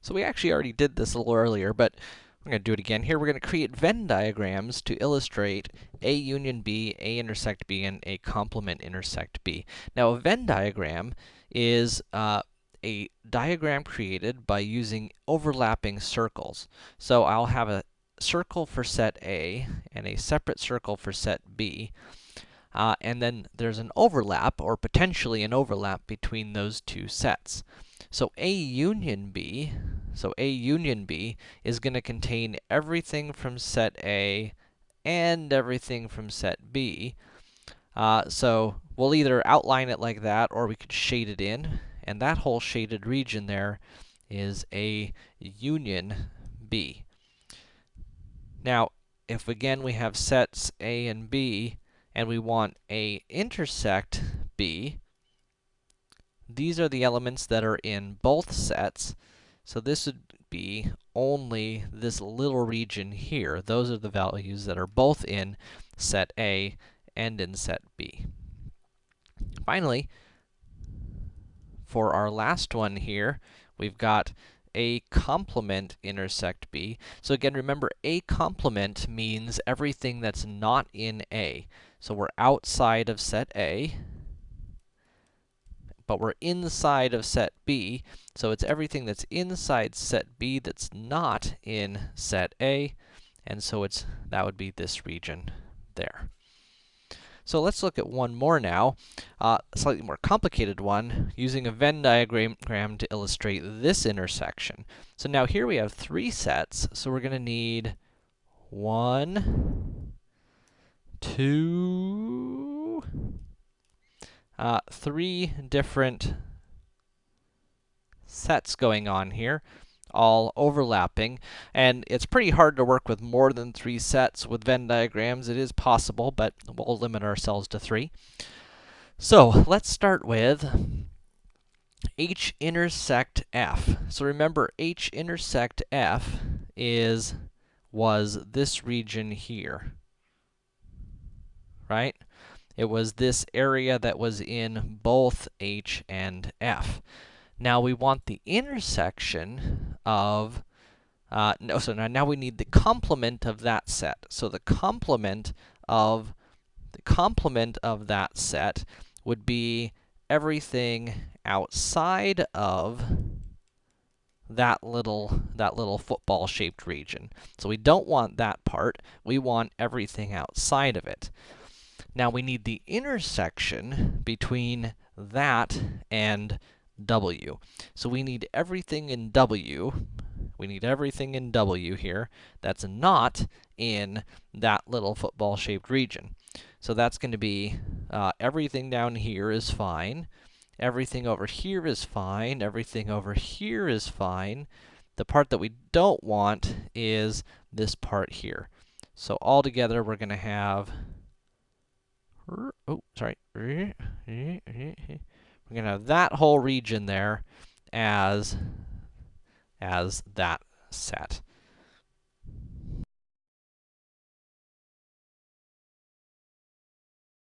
So we actually already did this a little earlier, but we're going to do it again. Here we're going to create Venn diagrams to illustrate A union B, A intersect B, and A complement intersect B. Now, a Venn diagram is uh, a diagram created by using overlapping circles. So I'll have a circle for set A and a separate circle for set B. Uh, and then there's an overlap, or potentially an overlap, between those two sets. So A union B, so A union B is going to contain everything from set A and everything from set B. Uh, so we'll either outline it like that, or we could shade it in, and that whole shaded region there is A union B. Now, if again we have sets A and B, and we want A intersect B, these are the elements that are in both sets. So this would be only this little region here. Those are the values that are both in set A and in set B. Finally, for our last one here, we've got a complement intersect B. So again, remember, A complement means everything that's not in A. So we're outside of set A, but we're inside of set B, so it's everything that's inside set B that's not in set A, and so it's that would be this region there. So let's look at one more now, uh, slightly more complicated one, using a Venn diagram to illustrate this intersection. So now here we have three sets, so we're to need one, two, uh, three different sets going on here all overlapping, and it's pretty hard to work with more than three sets with Venn diagrams. It is possible, but we'll limit ourselves to three. So, let's start with H intersect F. So remember, H intersect F is, was this region here, right? It was this area that was in both H and F. Now we want the intersection of, uh, no, so now, now we need the complement of that set. So the complement of, the complement of that set would be everything outside of that little, that little football-shaped region. So we don't want that part, we want everything outside of it. Now we need the intersection between that and W. So we need everything in W, we need everything in W here that's not in that little football-shaped region. So that's going to be, uh, everything down here is fine, everything over here is fine, everything over here is fine. The part that we don't want is this part here. So altogether, we're going to have, oh, sorry, we're going to have that whole region there as, as that set.